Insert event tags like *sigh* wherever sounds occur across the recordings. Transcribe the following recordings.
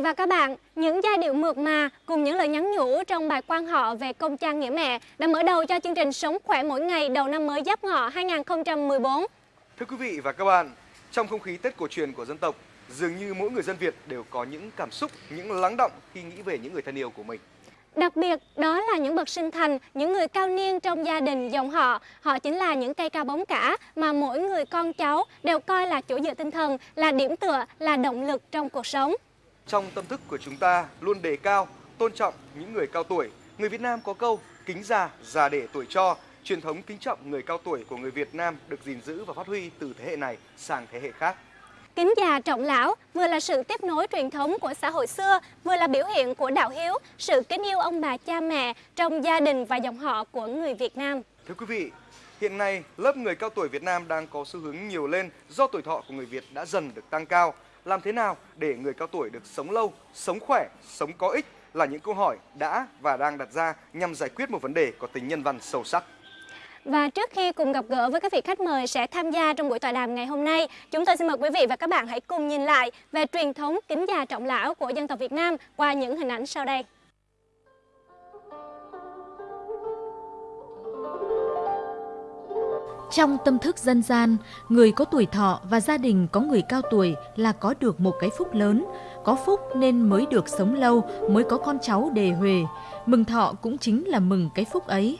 vị và các bạn. Những giai điệu mượt mà cùng những lời nhắn nhủ trong bài quan họ về công cha nghĩa mẹ đã mở đầu cho chương trình Sống khỏe mỗi ngày đầu năm mới Giáp Ngọ 2014. Thưa quý vị và các bạn, trong không khí Tết cổ truyền của dân tộc, dường như mỗi người dân Việt đều có những cảm xúc, những lắng động khi nghĩ về những người thân yêu của mình. Đặc biệt, đó là những bậc sinh thành, những người cao niên trong gia đình dòng họ. Họ chính là những cây cao bóng cả mà mỗi người con cháu đều coi là chỗ dựa tinh thần, là điểm tựa, là động lực trong cuộc sống. Trong tâm thức của chúng ta luôn đề cao, tôn trọng những người cao tuổi. Người Việt Nam có câu kính già, già để tuổi cho. Truyền thống kính trọng người cao tuổi của người Việt Nam được gìn giữ và phát huy từ thế hệ này sang thế hệ khác. Kính già trọng lão vừa là sự tiếp nối truyền thống của xã hội xưa, vừa là biểu hiện của đạo hiếu, sự kính yêu ông bà cha mẹ trong gia đình và dòng họ của người Việt Nam. Thưa quý vị, hiện nay lớp người cao tuổi Việt Nam đang có xu hướng nhiều lên do tuổi thọ của người Việt đã dần được tăng cao. Làm thế nào để người cao tuổi được sống lâu, sống khỏe, sống có ích là những câu hỏi đã và đang đặt ra nhằm giải quyết một vấn đề có tính nhân văn sâu sắc. Và trước khi cùng gặp gỡ với các vị khách mời sẽ tham gia trong buổi tọa đàm ngày hôm nay, chúng tôi xin mời quý vị và các bạn hãy cùng nhìn lại về truyền thống kính già trọng lão của dân tộc Việt Nam qua những hình ảnh sau đây. Trong tâm thức dân gian, người có tuổi thọ và gia đình có người cao tuổi là có được một cái phúc lớn. Có phúc nên mới được sống lâu, mới có con cháu đề huề. Mừng thọ cũng chính là mừng cái phúc ấy.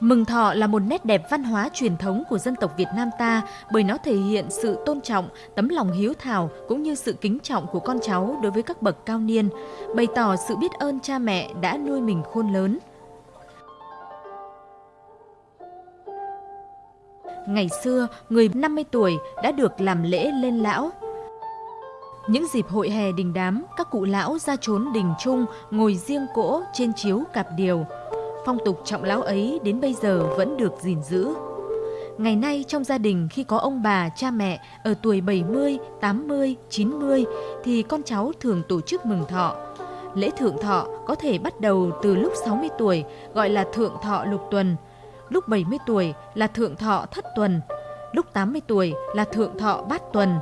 Mừng thọ là một nét đẹp văn hóa truyền thống của dân tộc Việt Nam ta bởi nó thể hiện sự tôn trọng, tấm lòng hiếu thảo cũng như sự kính trọng của con cháu đối với các bậc cao niên, bày tỏ sự biết ơn cha mẹ đã nuôi mình khôn lớn. Ngày xưa, người 50 tuổi đã được làm lễ lên lão. Những dịp hội hè đình đám, các cụ lão ra trốn đình chung, ngồi riêng cỗ trên chiếu cạp điều. Phong tục trọng lão ấy đến bây giờ vẫn được gìn giữ. Ngày nay trong gia đình khi có ông bà, cha mẹ ở tuổi 70, 80, 90 thì con cháu thường tổ chức mừng thọ. Lễ thượng thọ có thể bắt đầu từ lúc 60 tuổi gọi là thượng thọ lục tuần, lúc 70 tuổi là thượng thọ thất tuần, lúc 80 tuổi là thượng thọ bát tuần,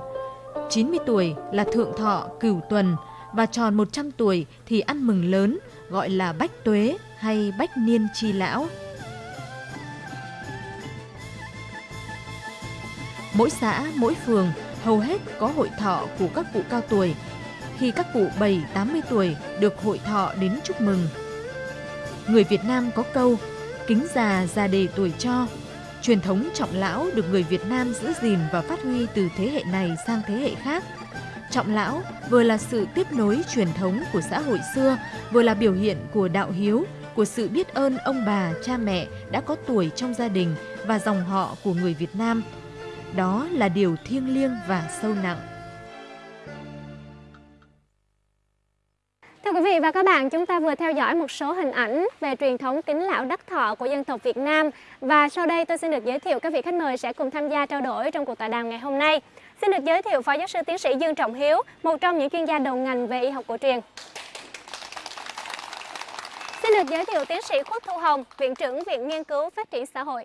90 tuổi là thượng thọ cửu tuần và tròn 100 tuổi thì ăn mừng lớn gọi là bách tuế hay bách niên chi lão. Mỗi xã, mỗi phường hầu hết có hội thọ của các cụ cao tuổi. Khi các cụ 7-80 tuổi được hội thọ đến chúc mừng. Người Việt Nam có câu kính già già đề tuổi cho. Truyền thống trọng lão được người Việt Nam giữ gìn và phát huy từ thế hệ này sang thế hệ khác. Trọng lão vừa là sự tiếp nối truyền thống của xã hội xưa, vừa là biểu hiện của đạo hiếu, của sự biết ơn ông bà, cha mẹ đã có tuổi trong gia đình và dòng họ của người Việt Nam. Đó là điều thiêng liêng và sâu nặng. Thưa quý vị và các bạn, chúng ta vừa theo dõi một số hình ảnh về truyền thống kính lão đắc thọ của dân tộc Việt Nam và sau đây tôi xin được giới thiệu các vị khách mời sẽ cùng tham gia trao đổi trong cuộc tọa đàm ngày hôm nay. Xin được giới thiệu Phó Giáo sư Tiến sĩ Dương Trọng Hiếu, một trong những chuyên gia đầu ngành về y học cổ truyền. Xin được giới thiệu Tiến sĩ Khuất Thu Hồng, Viện trưởng Viện Nghiên cứu Phát triển Xã hội.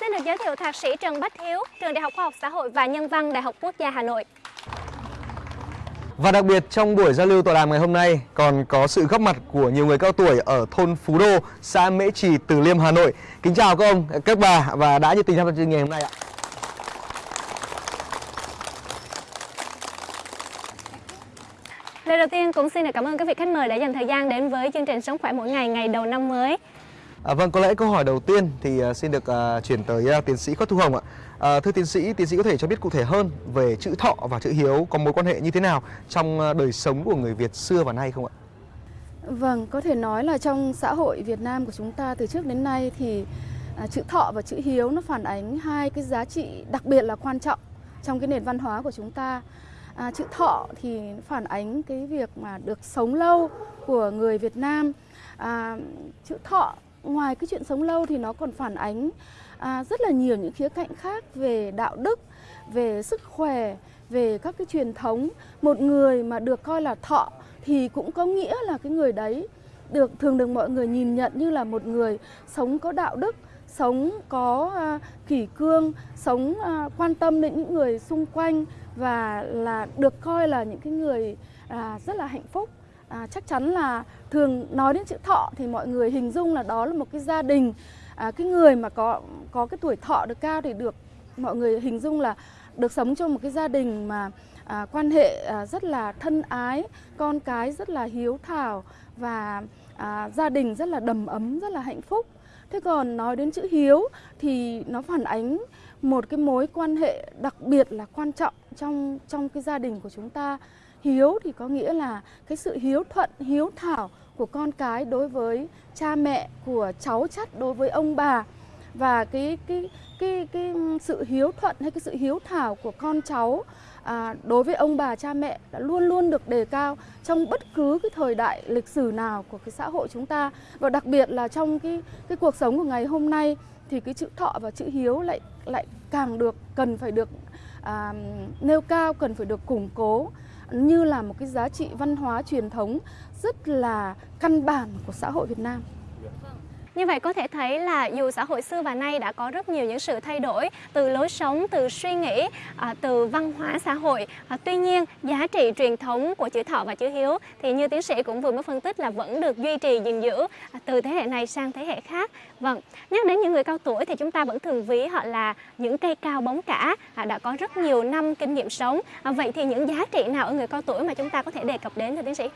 Xin được giới thiệu Thạc sĩ Trần Bách Hiếu, Trường Đại học Khoa học Xã hội và Nhân văn Đại học Quốc gia Hà Nội. Và đặc biệt trong buổi giao lưu tọa đàm ngày hôm nay còn có sự góp mặt của nhiều người cao tuổi ở thôn Phú Đô, xã Mễ Trì, Từ Liêm, Hà Nội. Kính chào các ông, các bà và đã nhiệt tình tham gia chương trình ngày hôm nay ạ. Lời đầu tiên cũng xin được cảm ơn các vị khách mời đã dành thời gian đến với chương trình Sống khỏe mỗi ngày ngày đầu năm mới. À, vâng, có lẽ câu hỏi đầu tiên thì uh, xin được uh, chuyển tới uh, tiến sĩ Khuất Thu Hồng ạ. À, thưa tiến sĩ, tiến sĩ có thể cho biết cụ thể hơn về chữ thọ và chữ hiếu có mối quan hệ như thế nào trong uh, đời sống của người Việt xưa và nay không ạ? Vâng, có thể nói là trong xã hội Việt Nam của chúng ta từ trước đến nay thì uh, chữ thọ và chữ hiếu nó phản ánh hai cái giá trị đặc biệt là quan trọng trong cái nền văn hóa của chúng ta. À, chữ thọ thì phản ánh cái việc mà được sống lâu của người Việt Nam. À, chữ thọ ngoài cái chuyện sống lâu thì nó còn phản ánh à, rất là nhiều những khía cạnh khác về đạo đức, về sức khỏe, về các cái truyền thống. Một người mà được coi là thọ thì cũng có nghĩa là cái người đấy được thường được mọi người nhìn nhận như là một người sống có đạo đức, sống có à, kỷ cương, sống à, quan tâm đến những người xung quanh và là được coi là những cái người à, rất là hạnh phúc. À, chắc chắn là thường nói đến chữ thọ thì mọi người hình dung là đó là một cái gia đình. À, cái người mà có có cái tuổi thọ được cao thì được mọi người hình dung là được sống trong một cái gia đình mà à, quan hệ à, rất là thân ái con cái rất là hiếu thảo và à, gia đình rất là đầm ấm rất là hạnh phúc. Thế còn nói đến chữ hiếu thì nó phản ánh một cái mối quan hệ đặc biệt là quan trọng trong trong cái gia đình của chúng ta hiếu thì có nghĩa là cái sự hiếu thuận hiếu thảo của con cái đối với cha mẹ của cháu chắt đối với ông bà. Và cái cái cái cái sự hiếu thuận hay cái sự hiếu thảo của con cháu à, đối với ông bà cha mẹ đã luôn luôn được đề cao trong bất cứ cái thời đại lịch sử nào của cái xã hội chúng ta. Và đặc biệt là trong cái cái cuộc sống của ngày hôm nay thì cái chữ thọ và chữ hiếu lại lại càng được cần phải được à, nêu cao cần phải được củng cố như là một cái giá trị văn hóa truyền thống rất là căn bản của xã hội Việt Nam. Như vậy có thể thấy là dù xã hội xưa và nay đã có rất nhiều những sự thay đổi từ lối sống, từ suy nghĩ, à, từ văn hóa xã hội. À, tuy nhiên, giá trị truyền thống của chữ thọ và chữ hiếu thì như tiến sĩ cũng vừa mới phân tích là vẫn được duy trì gìn giữ à, từ thế hệ này sang thế hệ khác. Vâng, nhắc đến những người cao tuổi thì chúng ta vẫn thường ví họ là những cây cao bóng cả, à, đã có rất nhiều năm kinh nghiệm sống. À, vậy thì những giá trị nào ở người cao tuổi mà chúng ta có thể đề cập đến thưa tiến sĩ?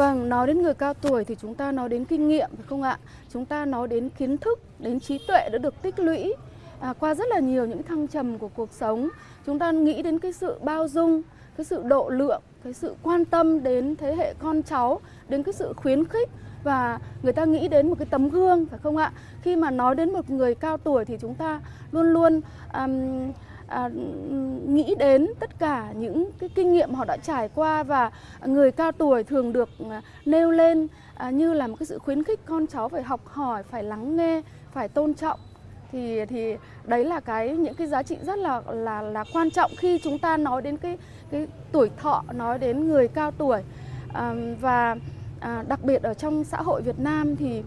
Vâng, nói đến người cao tuổi thì chúng ta nói đến kinh nghiệm phải không ạ? Chúng ta nói đến kiến thức, đến trí tuệ đã được tích lũy à, qua rất là nhiều những thăng trầm của cuộc sống. Chúng ta nghĩ đến cái sự bao dung, cái sự độ lượng, cái sự quan tâm đến thế hệ con cháu, đến cái sự khuyến khích và người ta nghĩ đến một cái tấm gương phải không ạ? Khi mà nói đến một người cao tuổi thì chúng ta luôn luôn um, à, nghĩ đến tất cả những cái kinh nghiệm họ đã trải qua và người cao tuổi thường được à, nêu lên à, như là một cái sự khuyến khích con cháu phải học hỏi, phải lắng nghe, phải tôn trọng. Thì thì đấy là cái những cái giá trị rất là là là quan trọng khi chúng ta nói đến cái cái tuổi thọ nói đến người cao tuổi. À, và à, đặc biệt ở trong xã hội Việt Nam thì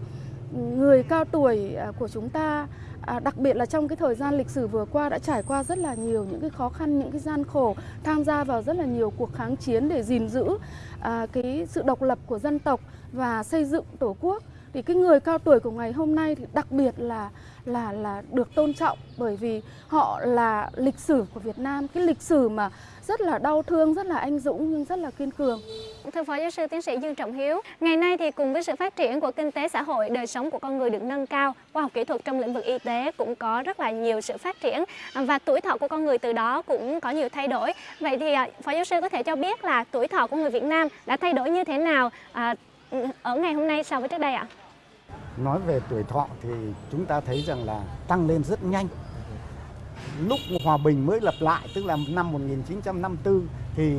người cao tuổi à, của chúng ta À, đặc biệt là trong cái thời gian lịch sử vừa qua đã trải qua rất là nhiều những cái khó khăn, những cái gian khổ, tham gia vào rất là nhiều cuộc kháng chiến để gìn giữ à, cái sự độc lập của dân tộc và xây dựng tổ quốc. Thì cái người cao tuổi của ngày hôm nay thì đặc biệt là là là được tôn trọng bởi vì họ là lịch sử của Việt Nam, cái lịch sử mà rất là đau thương, rất là anh dũng nhưng rất là kiên cường. Thưa Phó Giáo sư Tiến sĩ Dương Trọng Hiếu, ngày nay thì cùng với sự phát triển của kinh tế xã hội, đời sống của con người được nâng cao, khoa học kỹ thuật trong lĩnh vực y tế cũng có rất là nhiều sự phát triển và tuổi thọ của con người từ đó cũng có nhiều thay đổi. Vậy thì à, Phó Giáo sư có thể cho biết là tuổi thọ của người Việt Nam đã thay đổi như thế nào à, ở ngày hôm nay so với trước đây ạ? Nói về tuổi thọ thì chúng ta thấy rằng là tăng lên rất nhanh lúc hòa bình mới lập lại tức là năm 1954 thì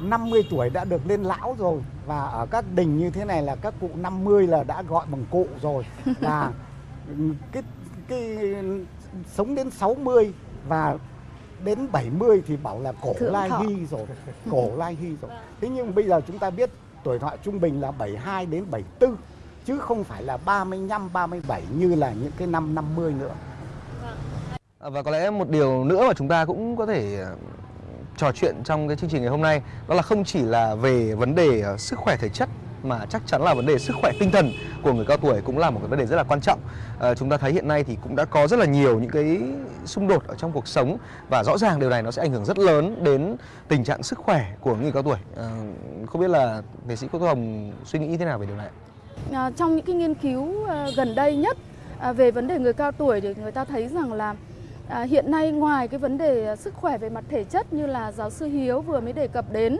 50 tuổi đã được lên lão rồi. Và ở các đình như thế này là các cụ 50 là đã gọi bằng cụ rồi. *laughs* Và cái cái sống đến 60 và đến 70 thì bảo là cổ Thượng lai thọ. hy rồi cổ *laughs* lai hy rồi. Thế nhưng bây giờ chúng ta biết tuổi thọ trung bình là 72 đến 74 chứ không phải là 35 37 như là những cái năm 50 nữa À, và có lẽ một điều nữa mà chúng ta cũng có thể ờ, trò chuyện trong cái chương trình ngày hôm nay đó là không chỉ là về vấn đề ờ, sức khỏe thể chất mà chắc chắn là vấn đề sức khỏe tinh thần của người cao tuổi cũng là một cái vấn đề rất là quan trọng. À, chúng ta thấy hiện nay thì cũng đã có rất là nhiều những cái xung đột ở trong cuộc sống và rõ ràng điều này nó sẽ ảnh hưởng rất lớn đến tình trạng sức khỏe của người cao tuổi. À, không biết là nghệ sĩ Quốc Hồng suy nghĩ thế nào về điều này? À, trong những cái nghiên cứu à, gần đây nhất à, về vấn đề người cao tuổi thì người ta thấy rằng là à, hiện nay ngoài cái vấn đề à, sức khỏe về mặt thể chất như là giáo sư Hiếu vừa mới đề cập đến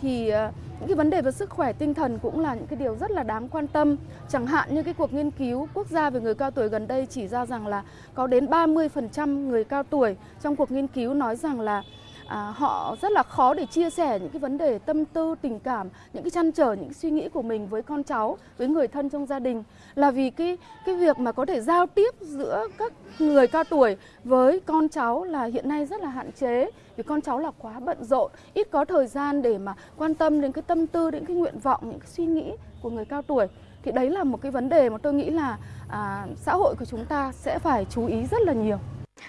thì à, những cái vấn đề về sức khỏe tinh thần cũng là những cái điều rất là đáng quan tâm. Chẳng hạn như cái cuộc nghiên cứu quốc gia về người cao tuổi gần đây chỉ ra rằng là có đến 30% người cao tuổi trong cuộc nghiên cứu nói rằng là à, họ rất là khó để chia sẻ những cái vấn đề tâm tư tình cảm những cái chăn trở những suy nghĩ của mình với con cháu với người thân trong gia đình. Là vì cái cái việc mà có thể giao tiếp giữa các người cao tuổi với con cháu là hiện nay rất là hạn chế vì con cháu là quá bận rộn. Ít có thời gian để mà quan tâm đến cái tâm tư đến cái nguyện vọng những cái suy nghĩ của người cao tuổi. Thì đấy là một cái vấn đề mà tôi nghĩ là à, xã hội của chúng ta sẽ phải chú ý rất là nhiều.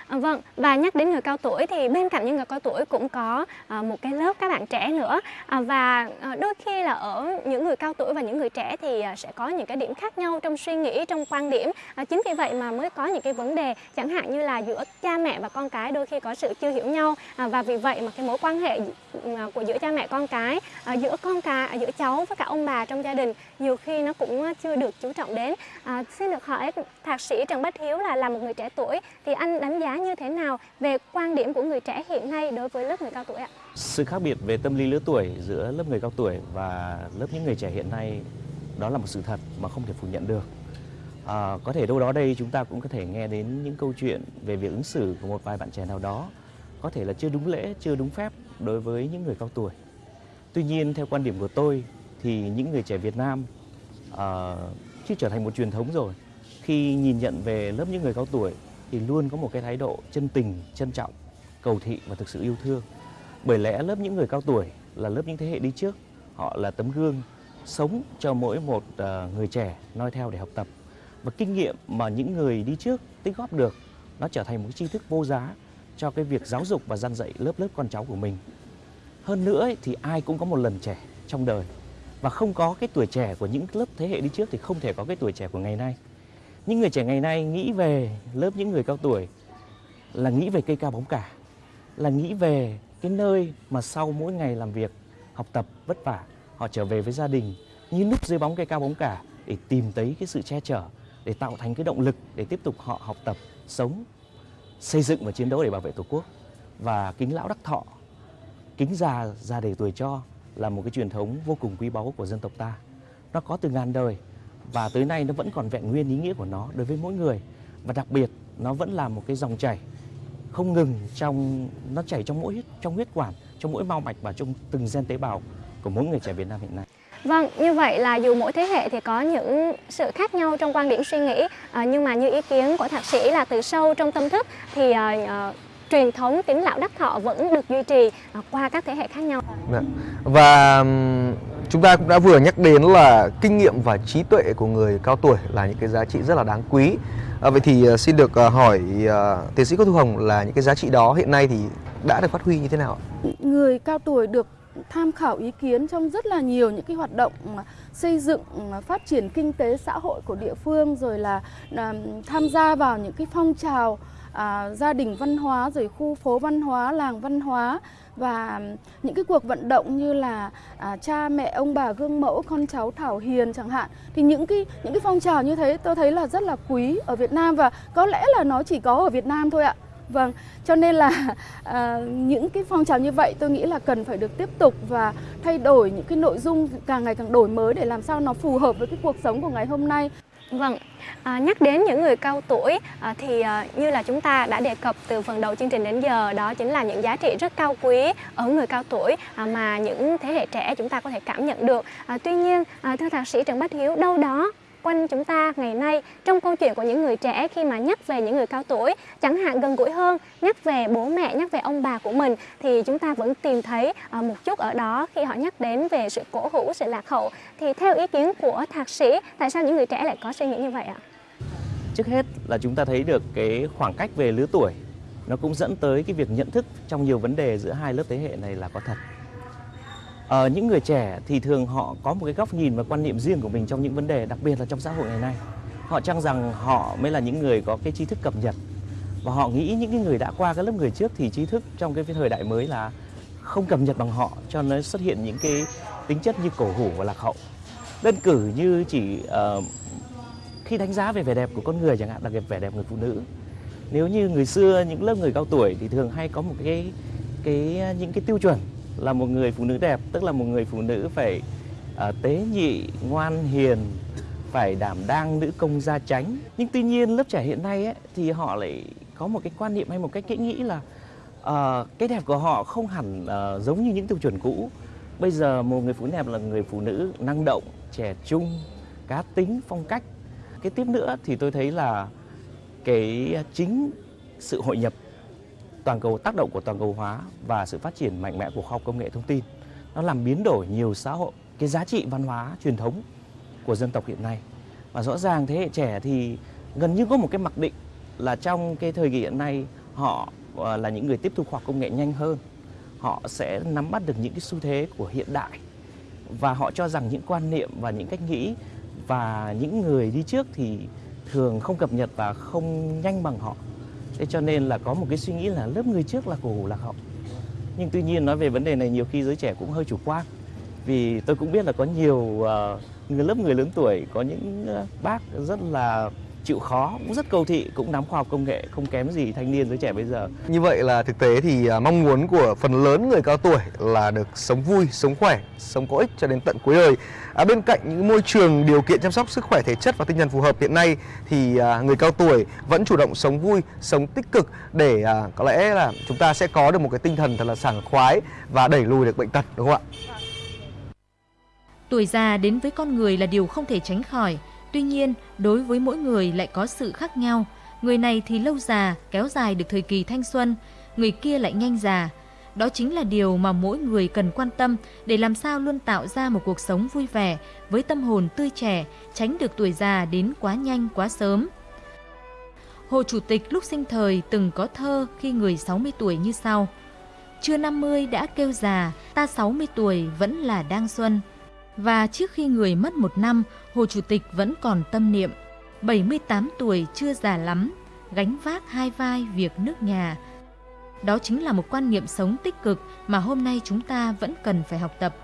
À, vâng, và nhắc đến người cao tuổi thì bên cạnh những người cao tuổi cũng có à, một cái lớp các bạn trẻ nữa à, và à, đôi khi là ở những người cao tuổi và những người trẻ thì à, sẽ có những cái điểm khác nhau trong suy nghĩ, trong quan điểm. À, chính vì vậy mà mới có những cái vấn đề chẳng hạn như là giữa cha mẹ và con cái đôi khi có sự chưa hiểu nhau à, và vì vậy mà cái mối quan hệ ừ, à, của giữa cha mẹ con cái, à, giữa con cái, à, giữa cháu với cả ông bà trong gia đình nhiều khi nó cũng chưa được chú trọng đến. À, xin được hỏi thạc sĩ Trần Bách Hiếu là là một người trẻ tuổi thì anh đánh giá như thế nào về quan điểm của người trẻ hiện nay đối với lớp người cao tuổi ạ? Sự khác biệt về tâm lý lứa tuổi giữa lớp người cao tuổi và lớp những người trẻ hiện nay đó là một sự thật mà không thể phủ nhận được. À, có thể đâu đó đây chúng ta cũng có thể nghe đến những câu chuyện về việc ứng xử của một vài bạn trẻ nào đó có thể là chưa đúng lễ, chưa đúng phép đối với những người cao tuổi. Tuy nhiên theo quan điểm của tôi thì những người trẻ Việt Nam uh, chưa trở thành một truyền thống rồi khi nhìn nhận về lớp những người cao tuổi thì luôn có một cái thái độ chân tình, trân trọng, cầu thị và thực sự yêu thương. Bởi lẽ lớp những người cao tuổi là lớp những thế hệ đi trước, họ là tấm gương sống cho mỗi một ờ, người trẻ noi theo để học tập. Và kinh nghiệm mà những người đi trước tích góp được nó trở thành một cái tri thức vô giá cho cái việc giáo dục và gian dạy lớp lớp con cháu của mình. Hơn nữa ấy, thì ai cũng có một lần trẻ trong đời và không có cái tuổi trẻ của những lớp thế hệ đi trước thì không thể có cái tuổi trẻ của ngày nay. Những người trẻ ngày nay nghĩ về lớp những người cao tuổi là nghĩ về cây cao bóng cả, là nghĩ về cái nơi mà sau mỗi ngày làm việc, học tập vất vả, họ trở về với gia đình như núp dưới bóng cây cao bóng cả để tìm thấy cái sự che chở, để tạo thành cái động lực để tiếp tục họ học tập, sống, xây dựng và chiến đấu để bảo vệ Tổ quốc. Và kính lão đắc thọ, kính già già để tuổi cho là một cái truyền thống vô cùng quý báu của dân tộc ta. Nó có từ ngàn đời và tới nay nó vẫn còn vẹn nguyên ý nghĩa của nó đối với mỗi người và đặc biệt nó vẫn là một cái dòng chảy không ngừng trong nó chảy trong mỗi trong huyết quản trong mỗi mao mạch và trong từng gen tế bào của mỗi người trẻ Việt Nam hiện nay. Vâng, như vậy là dù mỗi thế hệ thì có những sự khác nhau trong quan điểm suy nghĩ à, nhưng mà như ý kiến của thạc sĩ là từ sâu trong tâm thức thì à, à, truyền thống kính lão đắc thọ vẫn được duy trì à, qua các thế hệ khác nhau. Dạ. Và chúng ta cũng đã vừa nhắc đến là kinh nghiệm và trí tuệ của người cao tuổi là những cái giá trị rất là đáng quý. À, vậy thì à, xin được à, hỏi uh, tiến sĩ Cô Thu Hồng là những cái giá trị đó hiện nay thì đã được phát huy như thế nào? Người cao tuổi được tham khảo ý kiến trong rất là nhiều những cái hoạt động xây dựng phát triển kinh tế xã hội của địa phương rồi là tham gia vào những cái phong trào à, gia đình văn hóa rồi khu phố văn hóa làng văn hóa và những cái cuộc vận động như là à, cha mẹ ông bà gương mẫu con cháu thảo hiền chẳng hạn thì những cái những cái phong trào như thế tôi thấy là rất là quý ở Việt Nam và có lẽ là nó chỉ có ở Việt Nam thôi ạ Vâng, cho nên là *laughs* à, những cái phong trào như vậy tôi nghĩ là cần phải được tiếp tục và thay đổi những cái nội dung càng ngày càng đổi mới để làm sao nó phù hợp với cái cuộc sống của ngày hôm nay. Vâng, à, nhắc đến những người cao tuổi à, thì à, như là chúng ta đã đề cập từ phần đầu chương trình đến giờ đó chính là những giá trị rất cao quý ở người cao tuổi à, mà những thế hệ trẻ chúng ta có thể cảm nhận được. À, tuy nhiên, à, thưa thạc sĩ Trần Bách Hiếu, đâu đó quanh chúng ta ngày nay. Trong câu chuyện của những người trẻ khi mà nhắc về những người cao tuổi, chẳng hạn gần gũi hơn, nhắc về bố mẹ, nhắc về ông bà của mình, thì chúng ta vẫn tìm thấy ờ, một chút ở đó khi họ nhắc đến về sự cổ hủ, sự lạc hậu. Thì theo ý kiến của thạc sĩ, tại sao những người trẻ lại có suy nghĩ như vậy ạ? Trước hết là chúng ta thấy được cái khoảng cách về lứa tuổi, nó cũng dẫn tới cái việc nhận thức trong nhiều vấn đề giữa hai lớp thế hệ này là có thật. Ờ, những người trẻ thì thường họ có một cái góc nhìn và quan niệm riêng của mình trong những vấn đề, đặc biệt là trong xã hội ngày nay. Họ cho rằng họ mới là những người có cái trí thức cập nhật và họ nghĩ những cái người đã qua cái lớp người trước thì trí thức trong cái thời đại mới là không cập nhật bằng họ cho nó xuất hiện những cái tính chất như cổ hủ và lạc hậu. Đơn cử như chỉ uh, khi đánh giá về vẻ đẹp của con người chẳng hạn là cái vẻ đẹp người phụ nữ. Nếu như người xưa những lớp người cao tuổi thì thường hay có một cái cái những cái tiêu chuẩn là một người phụ nữ đẹp tức là một người phụ nữ phải uh, tế nhị ngoan hiền phải đảm đang nữ công gia chánh. Nhưng tuy nhiên lớp trẻ hiện nay ấy, thì họ lại có một cái quan niệm hay một cách nghĩ là uh, cái đẹp của họ không hẳn uh, giống như những tiêu chuẩn cũ. Bây giờ một người phụ nữ đẹp là người phụ nữ năng động trẻ trung cá tính phong cách. Cái tiếp nữa thì tôi thấy là cái chính sự hội nhập toàn cầu, tác động của toàn cầu hóa và sự phát triển mạnh mẽ của khoa học công nghệ thông tin, nó làm biến đổi nhiều xã hội, cái giá trị văn hóa truyền thống của dân tộc hiện nay. Và rõ ràng thế hệ trẻ thì gần như có một cái mặc định là trong cái thời kỳ hiện nay, họ ờ, là những người tiếp thu khoa học công nghệ nhanh hơn. Họ sẽ nắm bắt được những cái xu thế của hiện đại và họ cho rằng những quan niệm và những cách nghĩ và những người đi trước thì thường không cập nhật và không nhanh bằng họ. Thế cho nên là có một cái suy nghĩ là lớp người trước là cổ hủ lạc hậu. Nhưng tuy nhiên nói về vấn đề này nhiều khi giới trẻ cũng hơi chủ quan. Vì tôi cũng biết là có nhiều uh, người lớp người lớn tuổi có những uh, bác rất là chịu khó, cũng rất cầu thị, cũng nắm khoa học công nghệ không kém gì thanh niên giới trẻ bây giờ. Như vậy là thực tế thì à, mong muốn của phần lớn người cao tuổi là được sống vui, sống khỏe, sống có ích cho đến tận cuối đời. À, bên cạnh những môi trường điều kiện chăm sóc sức khỏe thể chất và tinh thần phù hợp hiện nay thì à, người cao tuổi vẫn chủ động sống vui, sống tích cực để à, có lẽ là chúng ta sẽ có được một cái tinh thần thật là sảng khoái và đẩy lùi được bệnh tật đúng không ạ? Tuổi già đến với con người là điều không thể tránh khỏi. Tuy nhiên, đối với mỗi người lại có sự khác nhau. Người này thì lâu già, kéo dài được thời kỳ thanh xuân, người kia lại nhanh già. Đó chính là điều mà mỗi người cần quan tâm để làm sao luôn tạo ra một cuộc sống vui vẻ với tâm hồn tươi trẻ, tránh được tuổi già đến quá nhanh quá sớm. Hồ Chủ tịch lúc sinh thời từng có thơ khi người 60 tuổi như sau. Chưa 50 đã kêu già, ta 60 tuổi vẫn là đang xuân. Và trước khi người mất một năm, Hồ Chủ tịch vẫn còn tâm niệm. 78 tuổi chưa già lắm, gánh vác hai vai việc nước nhà. Đó chính là một quan niệm sống tích cực mà hôm nay chúng ta vẫn cần phải học tập.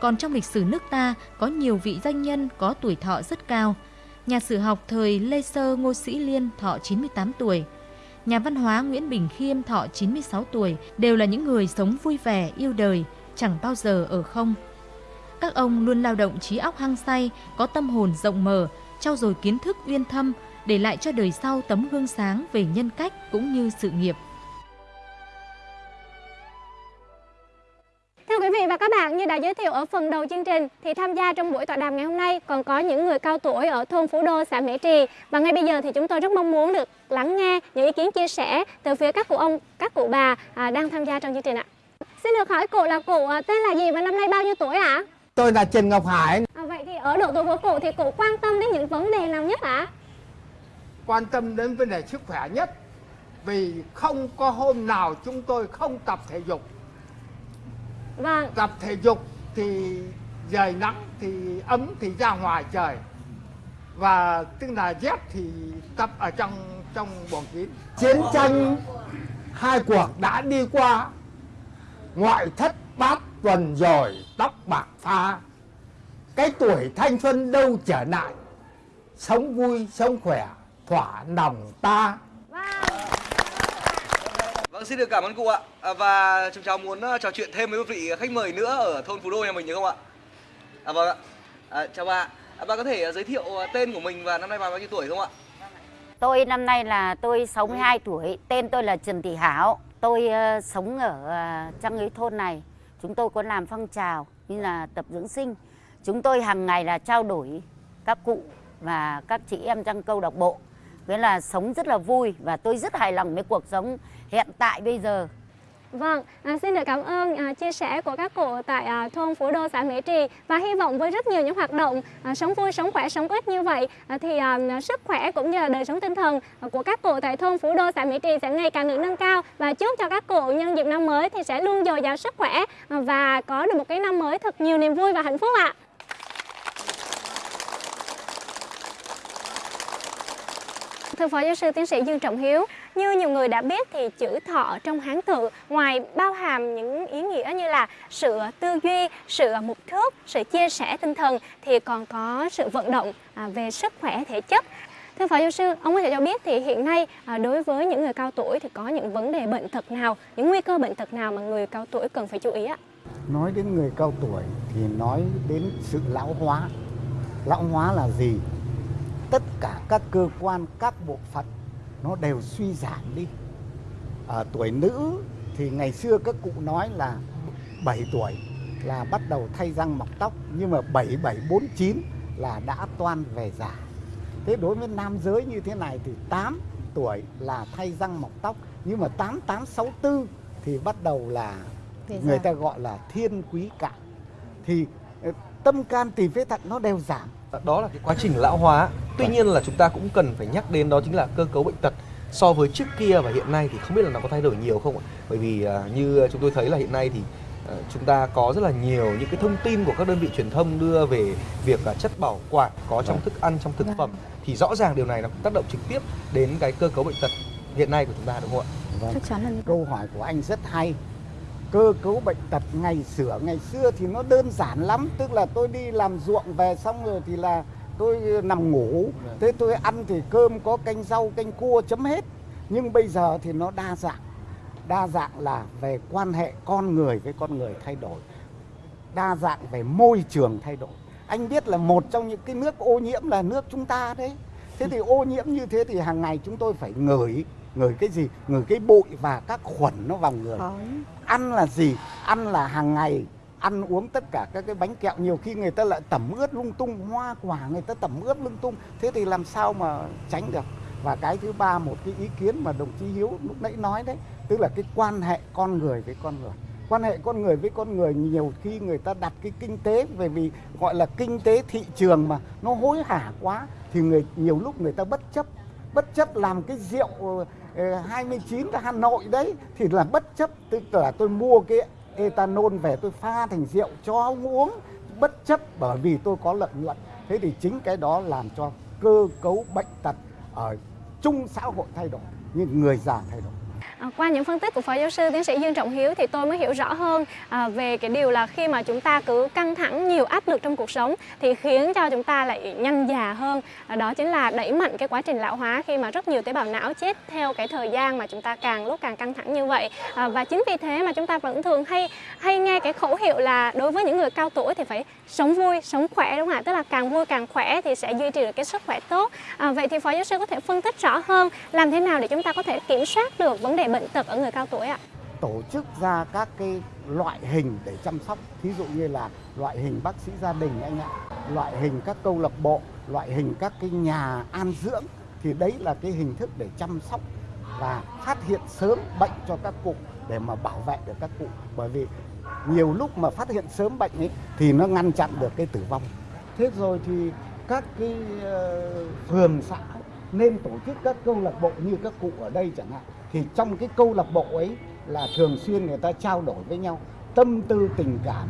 Còn trong lịch sử nước ta có nhiều vị danh nhân có tuổi thọ rất cao. Nhà sử học thời Lê Sơ Ngô Sĩ Liên thọ 98 tuổi. Nhà văn hóa Nguyễn Bình Khiêm thọ 96 tuổi đều là những người sống vui vẻ, yêu đời, chẳng bao giờ ở không. Các ông luôn lao động trí óc hăng say, có tâm hồn rộng mở, trau dồi kiến thức uyên thâm, để lại cho đời sau tấm gương sáng về nhân cách cũng như sự nghiệp. Thưa quý vị và các bạn, như đã giới thiệu ở phần đầu chương trình thì tham gia trong buổi tọa đàm ngày hôm nay còn có những người cao tuổi ở thôn Phú Đô, xã Mỹ Trì và ngay bây giờ thì chúng tôi rất mong muốn được lắng nghe những ý kiến chia sẻ từ phía các cụ ông, các cụ bà à, đang tham gia trong chương trình ạ. Xin được hỏi cụ là cụ à, tên là gì và năm nay bao nhiêu tuổi ạ? Tôi là Trần Ngọc Hải, À, vậy thì ở độ tuổi của cụ thì cụ quan tâm đến những vấn đề nào nhất ạ? quan tâm đến vấn đề sức khỏe nhất vì không có hôm nào chúng tôi không tập thể dục. Vâng, Tập thể dục thì trời nắng thì ấm thì ra ngoài trời và tức là rét thì tập ở trong trong buồng kín. Chiến tranh hai cuộc đã đi qua, ngoại thất bát tuần rồi tóc bạc pha. Cái tuổi thanh xuân đâu trở lại, sống vui sống khỏe thỏa lòng ta. Vâng, xin được cảm ơn cụ ạ. À, và chúng cháu muốn ờ, trò chuyện thêm với một vị khách mời nữa ở thôn Phú Đô nhà mình được không ạ? À vâng ạ. À, chào bà. À, bà có thể ờ, giới thiệu ờ, tên của mình và năm nay bà bao nhiêu tuổi không ạ? Tôi năm nay là tôi 62 tuổi, tên tôi là Trần Thị Hảo. Tôi ờ, sống ở uh, trong cái thôn này. Chúng tôi có làm phong trào như là tập dưỡng sinh. Chúng tôi hàng ngày là trao đổi các cụ và các chị em trong câu lạc bộ. Nghĩa là sống rất là vui và tôi rất hài lòng với cuộc sống hiện tại bây giờ. Vâng, à, xin được cảm ơn à, chia sẻ của các cụ tại à, thôn Phú Đô, xã Mỹ Trì và hy vọng với rất nhiều những hoạt động à, sống vui, sống khỏe, sống ít như vậy à, thì à, sức khỏe cũng như là đời sống tinh thần à, của các cụ tại thôn Phú Đô, xã Mỹ Trì sẽ ngày càng được nâng cao và chúc cho các cụ nhân dịp năm mới thì sẽ luôn dồi dào sức khỏe à, và có được một cái năm mới thật nhiều niềm vui và hạnh phúc ạ. Thưa Phó Giáo sư Tiến sĩ Dương Trọng Hiếu, như nhiều người đã biết thì chữ thọ trong Hán tự ngoài bao hàm những ý nghĩa như là sự tư duy, sự mục thước, sự chia sẻ tinh thần thì còn có sự vận động à, về sức khỏe thể chất. Thưa Phó Giáo sư, ông có thể cho biết thì hiện nay à, đối với những người cao tuổi thì có những vấn đề bệnh tật nào, những nguy cơ bệnh tật nào mà người cao tuổi cần phải chú ý ạ? Nói đến người cao tuổi thì nói đến sự lão hóa. Lão hóa là gì? Tất cả các cơ quan, các bộ phận nó đều suy giảm đi. Ở tuổi nữ thì ngày xưa các cụ nói là 7 tuổi là bắt đầu thay răng mọc tóc nhưng mà 7749 là đã toan về già. Thế đối với nam giới như thế này thì 8 tuổi là thay răng mọc tóc nhưng mà 8864 thì bắt đầu là người ta gọi là thiên quý cạn thì ờ, tâm can tỳ phế thận nó đều giảm Đó là cái quá trình lão hóa. Tuy nhiên là chúng ta cũng cần phải nhắc đến đó chính là cơ cấu bệnh tật so với trước kia và hiện nay thì không biết là nó có thay đổi nhiều không ạ? Bởi vì uh, như chúng tôi thấy là hiện nay thì uh, chúng ta có rất là nhiều những cái thông tin của các đơn vị truyền thông đưa về việc uh, chất bảo quản có trong thức ăn trong thực phẩm thì rõ ràng điều này nó tác động trực tiếp đến cái cơ cấu bệnh tật hiện nay của chúng ta đúng không ạ? Vâng. Chắc chắn là câu hỏi của anh rất hay. Cơ cấu bệnh tật ngày xưa ngày xưa thì nó đơn giản lắm, tức là tôi đi làm ruộng về xong rồi thì là tôi nằm ngủ, thế tôi ăn thì cơm có canh rau, canh cua chấm hết. Nhưng bây giờ thì nó đa dạng. Đa dạng là về quan hệ con người với con người thay đổi. Đa dạng về môi trường thay đổi. Anh biết là một trong những cái nước ô nhiễm là nước chúng ta đấy. Thế thì ô nhiễm như thế thì hàng ngày chúng tôi phải ngửi ngửi cái gì? Ngửi cái bụi và các khuẩn nó vào người. Ăn là gì? Ăn là hàng ngày. Ăn uống tất cả các cái bánh kẹo. Nhiều khi người ta lại tẩm ướt lung tung hoa quả người ta tẩm ướt lung tung. Thế thì làm sao mà tránh được? Và cái thứ ba một cái ý kiến mà đồng chí hiếu lúc nãy nói đấy tức là cái quan hệ con người với con người. Quan hệ con người với con người nhiều khi người ta đặt cái kinh tế về vì gọi là kinh tế thị trường mà nó hối hả quá thì người nhiều lúc người ta bất chấp. Bất chấp làm cái rượu 29 ờ, Hà Nội đấy thì là bất chấp tức là tôi mua cái ethanol về tôi pha thành rượu cho ông uống bất chấp bởi vì tôi có lợi nhuận. Thế thì chính cái đó làm cho cơ cấu bệnh tật ở chung xã hội thay đổi nhưng người già thay đổi. À, qua những phân tích của phó giáo sư tiến sĩ Dương Trọng Hiếu thì tôi mới hiểu rõ hơn à, về cái điều là khi mà chúng ta cứ căng thẳng nhiều áp lực trong cuộc sống thì khiến cho chúng ta lại nhanh già hơn. À, đó chính là đẩy mạnh cái quá trình lão hóa khi mà rất nhiều tế bào não chết theo cái thời gian mà chúng ta càng lúc càng căng thẳng như vậy. À, và chính vì thế mà chúng ta vẫn thường hay hay nghe cái khẩu hiệu là đối với những người cao tuổi thì phải sống vui sống khỏe đúng không ạ? Tức là càng vui càng khỏe thì sẽ duy trì được cái sức khỏe tốt. À, vậy thì phó giáo sư có thể phân tích rõ hơn làm thế nào để chúng ta có thể kiểm soát được vấn đề bệnh tật ở người cao tuổi ạ? Tổ chức ra các cái loại hình để chăm sóc, thí dụ như là loại hình bác sĩ gia đình anh ạ, loại hình các câu lạc bộ, loại hình các cái nhà an dưỡng thì đấy là cái hình thức để chăm sóc và phát hiện sớm bệnh cho các cụ để mà bảo vệ được các cụ. Bởi vì nhiều lúc mà phát hiện sớm bệnh ấy thì nó ngăn chặn được cái tử vong. Thế rồi thì các cái ờ, phường xã nên tổ chức các câu lạc bộ như các cụ ở đây chẳng hạn thì trong cái câu lạc bộ ấy là thường xuyên người ta trao đổi với nhau tâm tư tình cảm.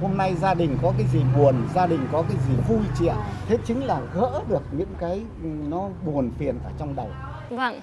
Hôm nay gia đình có cái gì buồn gia đình có cái gì vui chị ạ? Thế chính là gỡ được những cái ừ, nó buồn phiền ở trong đầu. Vâng.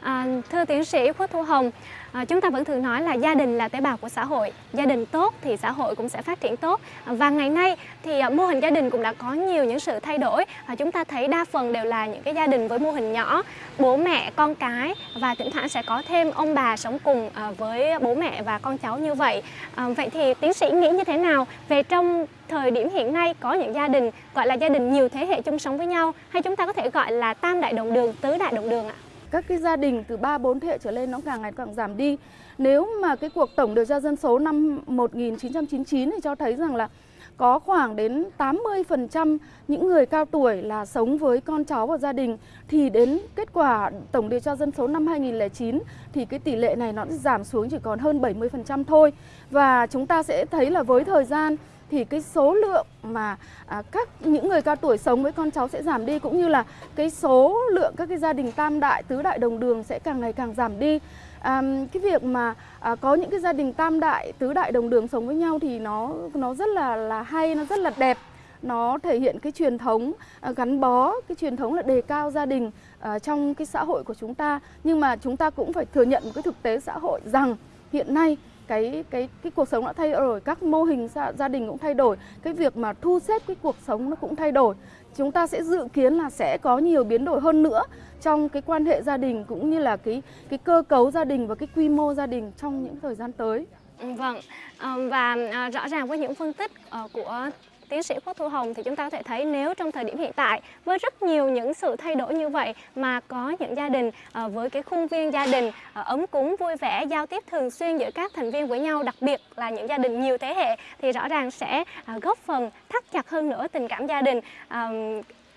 À, thưa tiến sĩ Khuất Thu Hồng, à, chúng ta vẫn thường nói là gia đình là tế bào của xã hội. Gia đình tốt thì xã hội cũng sẽ phát triển tốt. Và ngày nay thì à, mô hình gia đình cũng đã có nhiều những sự thay đổi. À, chúng ta thấy đa phần đều là những cái gia đình với mô hình nhỏ, bố mẹ, con cái và thỉnh thoảng sẽ có thêm ông bà sống cùng à, với bố mẹ và con cháu như vậy. À, vậy thì tiến sĩ nghĩ như thế nào về trong thời điểm hiện nay có những gia đình gọi là gia đình nhiều thế hệ chung sống với nhau hay chúng ta có thể gọi là tam đại đồng đường, tứ đại đồng đường ạ? Các cái gia đình từ 3 4 thế hệ trở lên nó càng ngày càng giảm đi. Nếu mà cái cuộc tổng điều tra dân số năm 1999 thì cho thấy rằng là có khoảng đến 80% những người cao tuổi là sống với con cháu và gia đình thì đến kết quả tổng điều tra dân số năm 2009 thì cái tỷ lệ này nó giảm xuống chỉ còn hơn 70% thôi. Và chúng ta sẽ thấy là với thời gian thì cái số lượng mà à, các những người cao tuổi sống với con cháu sẽ giảm đi cũng như là cái số lượng các cái gia đình tam đại tứ đại đồng đường sẽ càng ngày càng giảm đi. À, cái việc mà à, có những cái gia đình tam đại tứ đại đồng đường sống với nhau thì nó nó rất là là hay nó rất là đẹp. Nó thể hiện cái truyền thống à, gắn bó cái truyền thống là đề cao gia đình à, trong cái xã hội của chúng ta. Nhưng mà chúng ta cũng phải thừa nhận một cái thực tế xã hội rằng hiện nay cái cái cái cuộc sống đã thay đổi các mô hình gia, gia đình cũng thay đổi cái việc mà thu xếp cái cuộc sống nó cũng thay đổi. Chúng ta sẽ dự kiến là sẽ có nhiều biến đổi hơn nữa trong cái quan hệ gia đình cũng như là cái cái cơ cấu gia đình và cái quy mô gia đình trong những thời gian tới. Vâng ờ, và ờ, rõ ràng với những phân tích ờ, của tiến sĩ Quốc Thu Hồng thì chúng ta có thể thấy nếu trong thời điểm hiện tại với rất nhiều những sự thay đổi như vậy mà có những gia đình à, với cái khuôn viên gia đình à, ấm cúng vui vẻ giao tiếp thường xuyên giữa các thành viên với nhau đặc biệt là những gia đình nhiều thế hệ thì rõ ràng sẽ à, góp phần thắt chặt hơn nữa tình cảm gia đình à,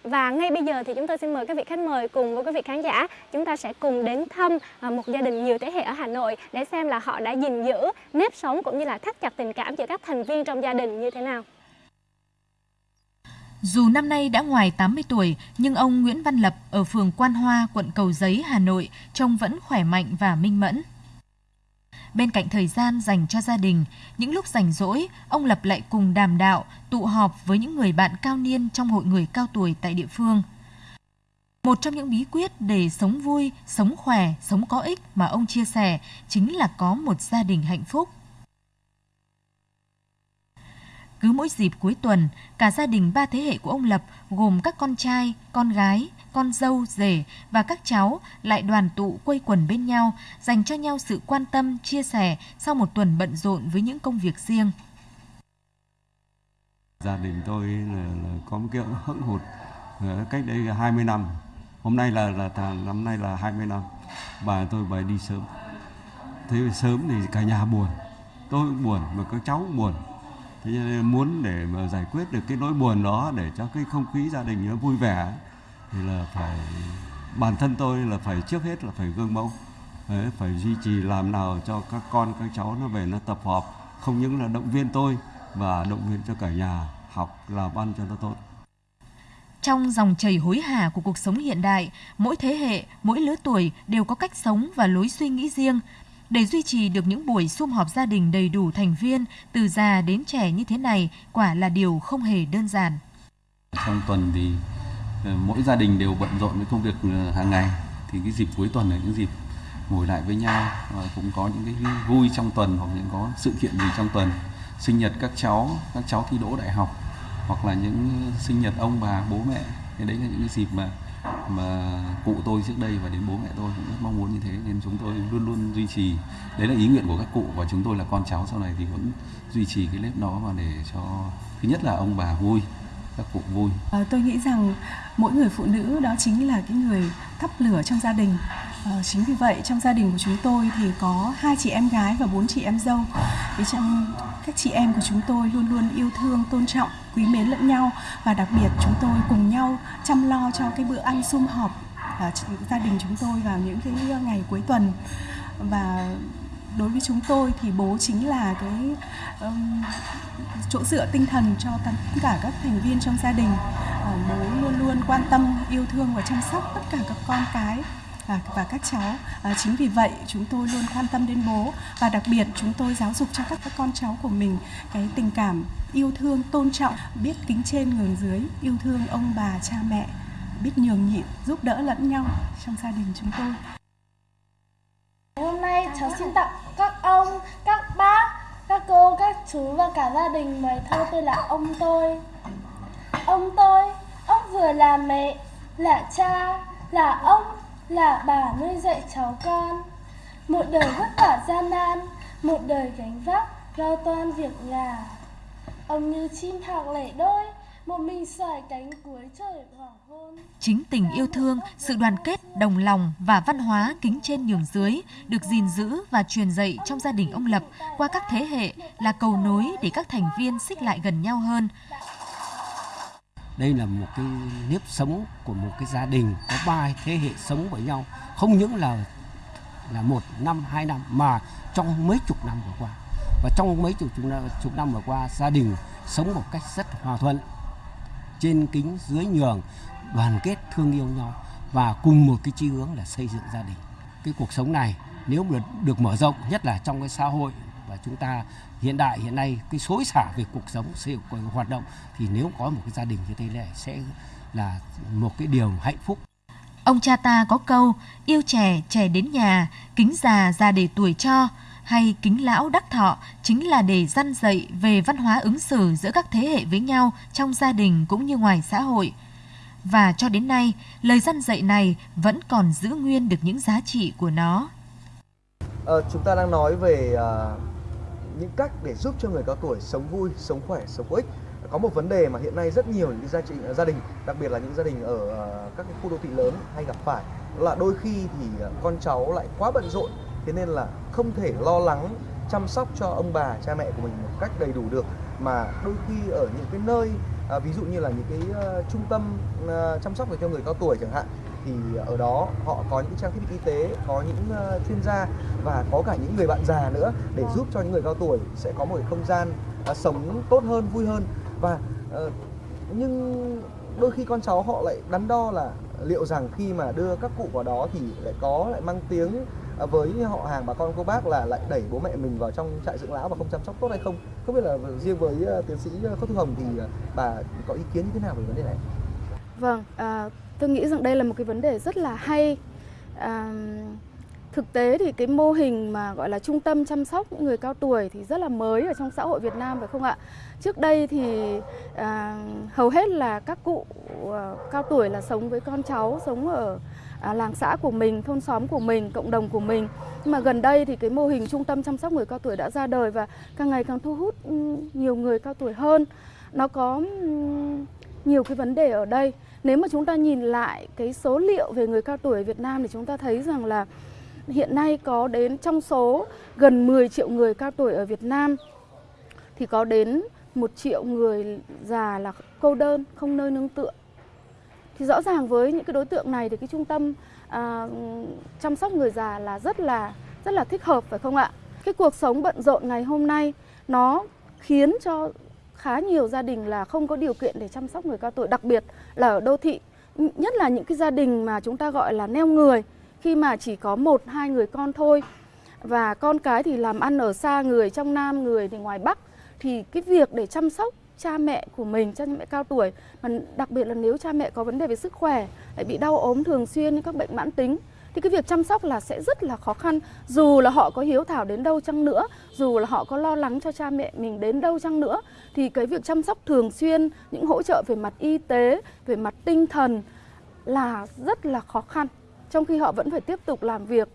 và ngay bây giờ thì chúng tôi xin mời các vị khách mời cùng với các vị khán giả chúng ta sẽ cùng đến thăm một gia đình nhiều thế hệ ở Hà Nội để xem là họ đã gìn giữ nếp sống cũng như là thắt chặt tình cảm giữa các thành viên trong gia đình như thế nào. Dù năm nay đã ngoài 80 tuổi, nhưng ông Nguyễn Văn Lập ở phường Quan Hoa, quận Cầu Giấy, Hà Nội trông vẫn khỏe mạnh và minh mẫn. Bên cạnh thời gian dành cho gia đình, những lúc rảnh rỗi, ông Lập lại cùng đàm đạo, tụ họp với những người bạn cao niên trong hội người cao tuổi tại địa phương. Một trong những bí quyết để sống vui, sống khỏe, sống có ích mà ông chia sẻ chính là có một gia đình hạnh phúc. Cứ mỗi dịp cuối tuần, cả gia đình ba thế hệ của ông Lập gồm các con trai, con gái, con dâu, rể và các cháu lại đoàn tụ quây quần bên nhau, dành cho nhau sự quan tâm, chia sẻ sau một tuần bận rộn với những công việc riêng. Gia đình tôi là, là có một cái hững hụt ờ, cách đây 20 năm. Hôm nay là là năm nay là 20 năm. Bà tôi bà đi sớm. Thế sớm thì cả nhà buồn. Tôi cũng buồn mà các cháu cũng buồn thế nên muốn để mà giải quyết được cái nỗi buồn đó để cho cái không khí gia đình nó vui vẻ thì là phải bản thân tôi là phải trước hết là phải gương mẫu Đấy, phải duy trì làm nào cho các con các cháu nó về nó tập họp không những là động viên tôi và động viên cho cả nhà học làm ăn cho nó tốt trong dòng chảy hối hả của cuộc sống hiện đại, mỗi thế hệ, mỗi lứa tuổi đều có cách sống và lối suy nghĩ riêng. Để duy trì được những buổi sum họp gia đình đầy đủ thành viên, từ già đến trẻ như thế này, quả là điều không hề đơn giản. Trong tuần thì ờ, mỗi gia đình đều bận rộn với công việc ờ, hàng ngày, thì cái dịp cuối tuần là những dịp ngồi lại với nhau và cũng có những cái vui trong tuần hoặc những có sự kiện gì trong tuần. Sinh nhật các cháu các cháu thi đỗ đại học hoặc là những sinh nhật ông bà bố mẹ. Thì đấy là những cái dịp mà mà cụ tôi trước đây và đến bố mẹ tôi cũng rất mong muốn như thế nên chúng tôi luôn luôn duy trì. Đấy là ý nguyện của các cụ và chúng tôi là con cháu sau này thì vẫn duy trì cái nếp đó và để cho thứ nhất là ông bà vui các cụ vui. À, tôi nghĩ rằng mỗi người phụ nữ đó chính là cái người thắp lửa trong gia đình. À, chính vì vậy trong gia đình của chúng tôi thì có hai chị em gái và bốn chị em dâu. Thì trong các chị em của chúng tôi luôn luôn yêu thương tôn trọng quý mến lẫn nhau và đặc biệt chúng tôi cùng nhau chăm lo cho cái bữa ăn sum họp à, gia đình chúng tôi vào những cái ờ, ngày cuối tuần. Và đối với chúng tôi thì bố chính là cái um, chỗ dựa tinh thần cho tất cả các thành viên trong gia đình. Uh, bố luôn luôn quan tâm yêu thương và chăm sóc tất cả các con cái và, và các cháu. À, chính vì vậy chúng tôi luôn quan tâm đến bố và đặc biệt chúng tôi giáo dục cho các, các con cháu của mình cái tình cảm yêu thương tôn trọng biết kính trên nhường dưới yêu thương ông bà cha mẹ biết nhường nhịn giúp đỡ lẫn nhau trong gia đình chúng tôi. Hôm nay cháu xin tặng các ông, các bác, các cô, các chú và cả gia đình bài thơ tôi là ông tôi. Ông tôi, ông vừa là mẹ, là cha, là ông, là bà nuôi dạy cháu con. Một đời vất vả gian nan, một đời gánh vác, lo toan việc nhà. Ông như chim thạc lẻ đôi, một mình xoài cánh cuối trời hoàng hôn. Chính tình yêu thương, sự đoàn kết, đồng lòng và văn hóa kính trên nhường dưới được gìn giữ và truyền dạy trong gia đình ông Lập qua các thế hệ là cầu nối để các thành viên xích lại gần nhau hơn. Đây là một cái nếp sống của một cái gia đình có ba thế hệ sống với nhau, không những là là một năm, hai năm mà trong mấy chục năm vừa qua. Và trong mấy chục, chục năm vừa qua, gia đình sống một cách rất hòa thuận, trên kính dưới nhường đoàn kết thương yêu nhau và cùng một cái chí hướng là xây dựng gia đình. Cái cuộc sống này nếu mà được mở rộng nhất là trong cái xã hội và chúng ta hiện đại hiện nay cái xối xả về cuộc sống sự hoạt động thì nếu có một cái gia đình như thế này sẽ là một cái điều hạnh phúc. Ông cha ta có câu yêu trẻ trẻ đến nhà, kính già già để tuổi cho hay kính lão đắc thọ chính là để dăn dạy về văn hóa ứng xử giữa các thế hệ với nhau trong gia đình cũng như ngoài xã hội. Và cho đến nay, lời dăn dạy này vẫn còn giữ nguyên được những giá trị của nó. À, chúng ta đang nói về à, những cách để giúp cho người cao tuổi sống vui, sống khỏe, sống có ích. Có một vấn đề mà hiện nay rất nhiều những gia trị à, gia đình, đặc biệt là những gia đình ở à, các cái khu đô thị lớn hay gặp phải, đó là đôi khi thì à, con cháu lại quá bận rộn thế nên là không thể lo lắng chăm sóc cho ông bà cha mẹ của mình một cách đầy đủ được. Mà đôi khi ở những cái nơi à, ví dụ như là những cái uh, trung tâm uh, chăm sóc cho người cao tuổi chẳng hạn thì ở đó họ có những trang thiết bị y tế có những uh, chuyên gia và có cả những người bạn già nữa để giúp cho những người cao tuổi sẽ có một cái không gian uh, sống tốt hơn vui hơn. Và uh, nhưng đôi khi con cháu họ lại đắn đo là liệu rằng khi mà đưa các cụ vào đó thì lại có lại mang tiếng À, với họ hàng bà con cô bác là lại đẩy bố mẹ mình vào trong trại dưỡng lão và không chăm sóc tốt hay không? Không biết là riêng với ờ, tiến sĩ ờ, Khuất Thu Hồng thì ờ, bà có ý kiến như thế nào về vấn đề này? Vâng à, tôi nghĩ rằng đây là một cái vấn đề rất là hay. À, thực tế thì cái mô hình mà gọi là trung tâm chăm sóc những người cao tuổi thì rất là mới ở trong xã hội Việt Nam phải không ạ? Trước đây thì à, hầu hết là các cụ à, cao tuổi là sống với con cháu, sống ở à, làng xã của mình, thôn xóm của mình, cộng đồng của mình. Nhưng mà gần đây thì cái mô hình trung tâm chăm sóc người cao tuổi đã ra đời và càng ngày càng thu hút ừ, nhiều người cao tuổi hơn. Nó có ừ, nhiều cái vấn đề ở đây. Nếu mà chúng ta nhìn lại cái số liệu về người cao tuổi ở Việt Nam thì chúng ta thấy rằng là hiện nay có đến trong số gần 10 triệu người cao tuổi ở Việt Nam thì có đến một triệu người già là cô đơn, không nơi nương tựa. Thì rõ ràng với những cái đối tượng này thì cái trung tâm à, chăm sóc người già là rất là rất là thích hợp phải không ạ? Cái cuộc sống bận rộn ngày hôm nay nó khiến cho khá nhiều gia đình là không có điều kiện để chăm sóc người cao tuổi, đặc biệt là ở đô thị. Nhất là những cái gia đình mà chúng ta gọi là neo người khi mà chỉ có một hai người con thôi và con cái thì làm ăn ở xa người trong Nam người thì ngoài Bắc thì cái việc để chăm sóc cha mẹ của mình, cha mẹ cao tuổi mà đặc biệt là nếu cha mẹ có vấn đề về sức khỏe, lại bị đau ốm thường xuyên như các bệnh mãn tính thì cái việc chăm sóc là sẽ rất là khó khăn. Dù là họ có hiếu thảo đến đâu chăng nữa dù là họ có lo lắng cho cha mẹ mình đến đâu chăng nữa thì cái việc chăm sóc thường xuyên những hỗ trợ về mặt y tế về mặt tinh thần là rất là khó khăn. Trong khi họ vẫn phải tiếp tục làm việc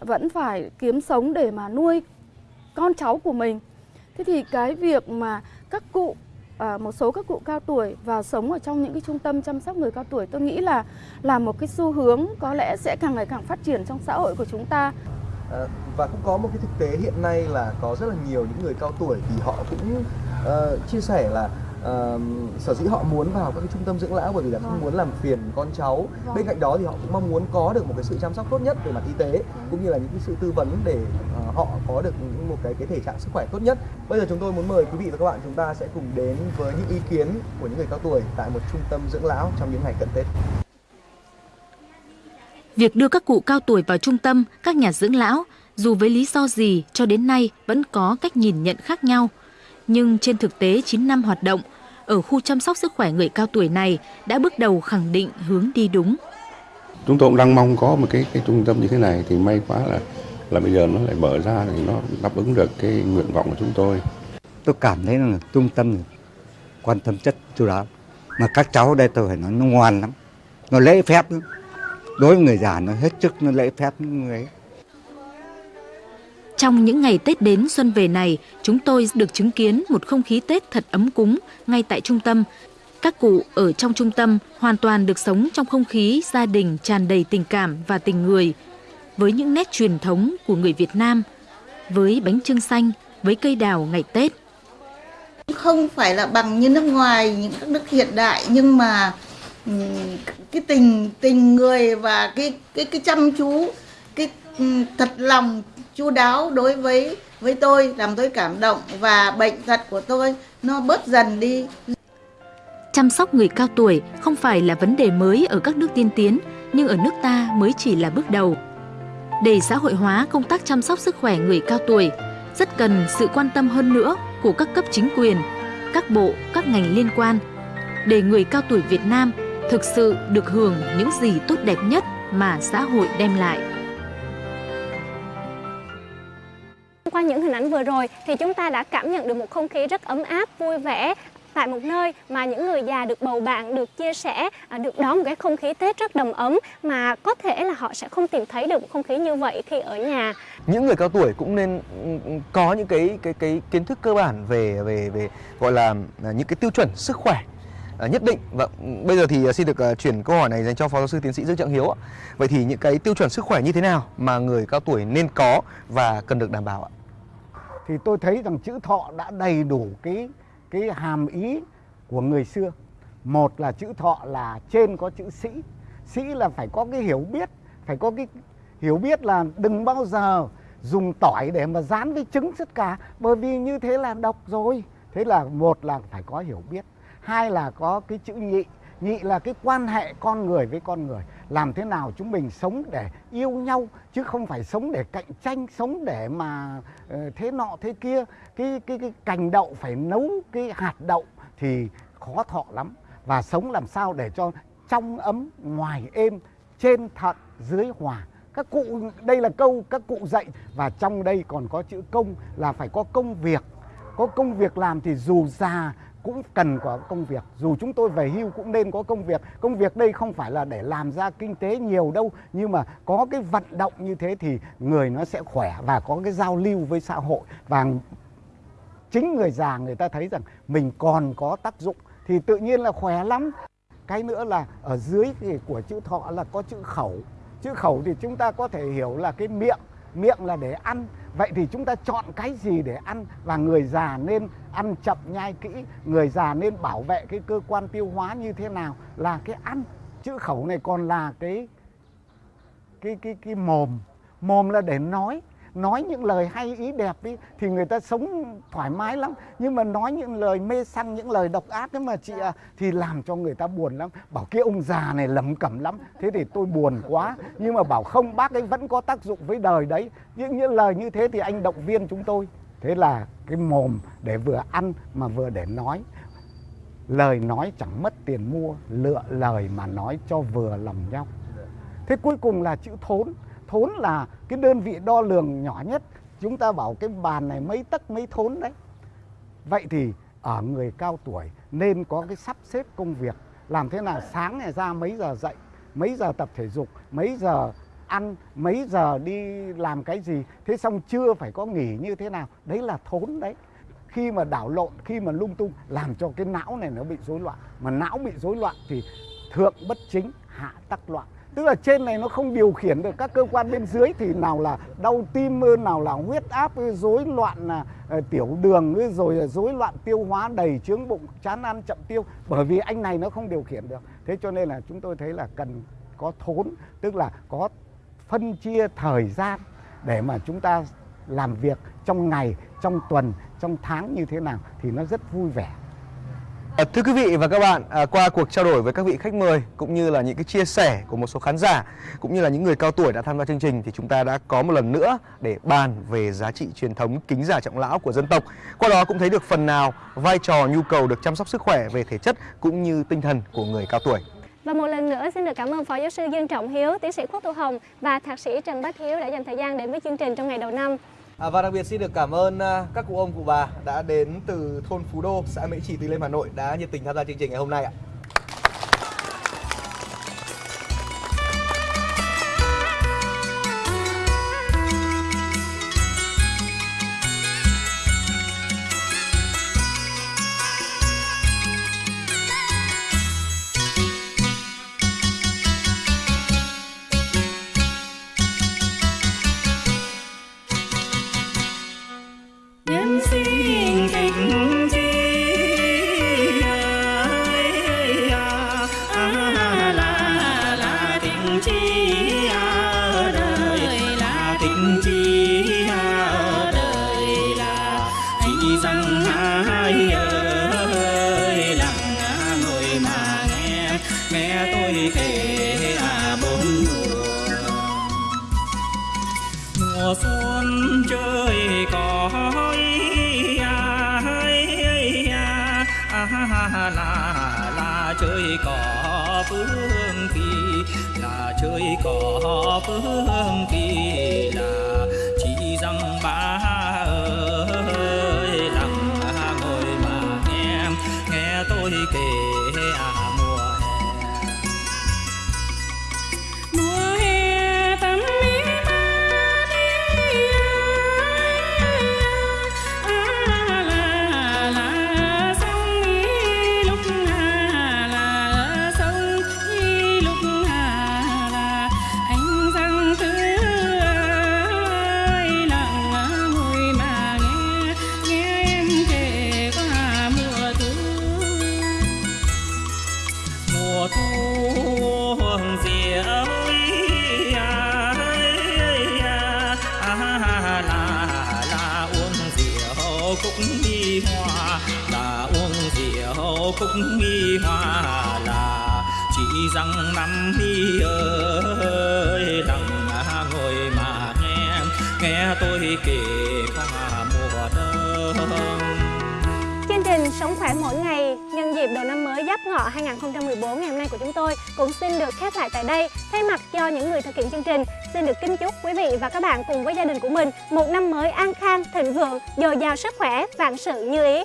vẫn phải kiếm sống để mà nuôi con cháu của mình. Thế thì cái việc mà các cụ à, một số các cụ cao tuổi vào sống ở trong những cái trung tâm chăm sóc người cao tuổi tôi nghĩ là là một cái xu hướng có lẽ sẽ càng ngày càng phát triển trong xã hội của chúng ta. À, và cũng có một cái thực tế hiện nay là có rất là nhiều những người cao tuổi thì họ cũng uh, chia sẻ là uh, sở dĩ họ muốn vào các cái trung tâm dưỡng lão bởi vì là không vâng. muốn làm phiền con cháu vâng. bên cạnh đó thì họ cũng mong muốn có được một cái sự chăm sóc tốt nhất về mặt y tế vâng. cũng như là những cái sự tư vấn để uh, họ có được một cái cái thể trạng sức khỏe tốt nhất bây giờ chúng tôi muốn mời quý vị và các bạn chúng ta sẽ cùng đến với những ý kiến của những người cao tuổi tại một trung tâm dưỡng lão trong những ngày cận tết Việc đưa các cụ cao tuổi vào trung tâm, các nhà dưỡng lão, dù với lý do gì cho đến nay vẫn có cách nhìn nhận khác nhau. Nhưng trên thực tế 9 năm hoạt động, ở khu chăm sóc sức khỏe người cao tuổi này đã bước đầu khẳng định hướng đi đúng. Chúng tôi cũng đang mong có một cái cái trung tâm như thế này thì may quá là là bây giờ nó lại mở ra thì nó đáp ứng được cái nguyện vọng của chúng tôi. Tôi cảm thấy là trung tâm quan tâm chất chú đáo. Mà các cháu đây tôi phải nói nó ngoan lắm. Nó lễ phép lắm. Đối với người già nó hết sức nó lễ phép người ấy. Trong những ngày Tết đến xuân về này, chúng tôi được chứng kiến một không khí Tết thật ấm cúng ngay tại trung tâm. Các cụ ở trong trung tâm hoàn toàn được sống trong không khí gia đình tràn đầy tình cảm và tình người, với những nét truyền thống của người Việt Nam, với bánh trưng xanh, với cây đào ngày Tết. Không phải là bằng như nước ngoài, những các nước hiện đại, nhưng mà ừ, cái tình tình người và cái cái cái chăm chú, cái ừ, thật lòng chu đáo đối với với tôi làm tôi cảm động và bệnh tật của tôi nó bớt dần đi. Chăm sóc người cao tuổi không phải là vấn đề mới ở các nước tiên tiến, nhưng ở nước ta mới chỉ là bước đầu. Để xã hội hóa công tác chăm sóc sức khỏe người cao tuổi, rất cần sự quan tâm hơn nữa của các cấp chính quyền, các bộ, các ngành liên quan, để người cao tuổi Việt Nam thực sự được hưởng những gì tốt đẹp nhất mà xã hội đem lại. Vừa rồi thì chúng ta đã cảm nhận được một không khí rất ấm áp, vui vẻ tại một nơi mà những người già được bầu bạn, được chia sẻ, à, được đón một cái không khí Tết rất đầm ấm mà có thể là họ sẽ không tìm thấy được một không khí như vậy khi ở nhà. Những người cao tuổi cũng nên ừ, có những cái cái cái kiến thức cơ bản về về về gọi là à, những cái tiêu chuẩn sức khỏe à, nhất định. và ừ, bây giờ thì xin được chuyển câu hỏi này dành cho Phó giáo sư tiến sĩ Dương Trọng Hiếu ạ. Vậy thì những cái tiêu chuẩn sức khỏe như thế nào mà người cao tuổi nên có và cần được đảm bảo ạ? Thì tôi thấy rằng chữ thọ đã đầy đủ cái cái hàm ý của người xưa. Một là chữ thọ là trên có chữ sĩ. Sĩ là phải có cái hiểu biết, phải có cái hiểu biết là đừng bao giờ dùng tỏi để mà dán với trứng tất cả bởi vì như thế là độc rồi. Thế là một là phải có hiểu biết. Hai là có cái chữ nhị. Nhị là cái quan hệ con người với con người làm thế nào chúng mình sống để yêu nhau, chứ không phải sống để cạnh tranh, sống để mà ờ, thế nọ, thế kia. Cái cái cái cành đậu phải nấu cái hạt đậu thì khó thọ lắm. Và sống làm sao để cho trong ấm, ngoài êm, trên thận, dưới hòa. Các cụ, đây là câu các cụ dạy, và trong đây còn có chữ công là phải có công việc. Có công việc làm thì dù già cũng cần có công việc. Dù chúng tôi về hưu cũng nên có công việc. Công việc đây không phải là để làm ra kinh tế nhiều đâu, nhưng mà có cái vận động như thế thì người nó sẽ khỏe và có cái giao lưu với xã hội. Và chính người già người ta thấy rằng mình còn có tác dụng, thì tự nhiên là khỏe lắm. Cái nữa là ở dưới thì của chữ thọ là có chữ khẩu. Chữ khẩu thì chúng ta có thể hiểu là cái miệng miệng là để ăn. Vậy thì chúng ta chọn cái gì để ăn? Và người già nên ăn chậm nhai kỹ. Người già nên bảo vệ cái cơ quan tiêu hóa như thế nào là cái ăn. Chữ khẩu này còn là cái cái cái cái mồm. Mồm là để nói nói những lời hay ý đẹp ý, thì người ta sống thoải mái lắm. Nhưng mà nói những lời mê săng những lời độc ác ấy mà chị à, thì làm cho người ta buồn lắm. Bảo cái ông già này lầm cẩm lắm. Thế thì tôi buồn quá. Nhưng mà bảo không bác ấy vẫn có tác dụng với đời đấy. Những những lời như thế thì anh động viên chúng tôi. Thế là cái mồm để vừa ăn mà vừa để nói. Lời nói chẳng mất tiền mua lựa lời mà nói cho vừa lòng nhau. Thế cuối cùng là chữ thốn thốn là cái đơn vị đo lường nhỏ nhất. Chúng ta bảo cái bàn này mấy tấc mấy thốn đấy. Vậy thì ở người cao tuổi nên có cái sắp xếp công việc. Làm thế nào sáng này ra mấy giờ dậy, mấy giờ tập thể dục, mấy giờ ăn, mấy giờ đi làm cái gì. Thế xong chưa phải có nghỉ như thế nào. Đấy là thốn đấy. Khi mà đảo lộn, khi mà lung tung, làm cho cái não này nó bị rối loạn. Mà não bị rối loạn thì thượng bất chính, hạ tắc loạn tức là trên này nó không điều khiển được các cơ quan bên dưới thì nào là đau tim, nào là huyết áp, rối loạn là tiểu đường, rồi rối loạn tiêu hóa, đầy trướng bụng, chán ăn, chậm tiêu. Bởi vì anh này nó không điều khiển được. Thế cho nên là chúng tôi thấy là cần có thốn, tức là có phân chia thời gian để mà chúng ta làm việc trong ngày, trong tuần, trong tháng như thế nào thì nó rất vui vẻ. À, thưa quý vị và các bạn, à, qua cuộc trao đổi với các vị khách mời cũng như là những cái chia sẻ của một số khán giả cũng như là những người cao tuổi đã tham gia chương trình thì chúng ta đã có một lần nữa để bàn về giá trị truyền thống kính già trọng lão của dân tộc. Qua đó cũng thấy được phần nào vai trò nhu cầu được chăm sóc sức khỏe về thể chất cũng như tinh thần của người cao tuổi. Và một lần nữa xin được cảm ơn Phó Giáo sư Dương Trọng Hiếu, tiến sĩ quốc Thu Hồng và Thạc sĩ Trần Bách Hiếu đã dành thời gian đến với chương trình trong ngày đầu năm. À, và đặc biệt xin được cảm ơn à, các cụ ông cụ bà đã đến từ thôn Phú Đô, xã Mễ Trì, Từ Liêm, Hà Nội đã nhiệt tình tham gia chương trình ngày hôm nay ạ. các bạn cùng với gia đình của mình một năm mới an khang, thịnh vượng, dồi dào sức khỏe, vạn sự như ý.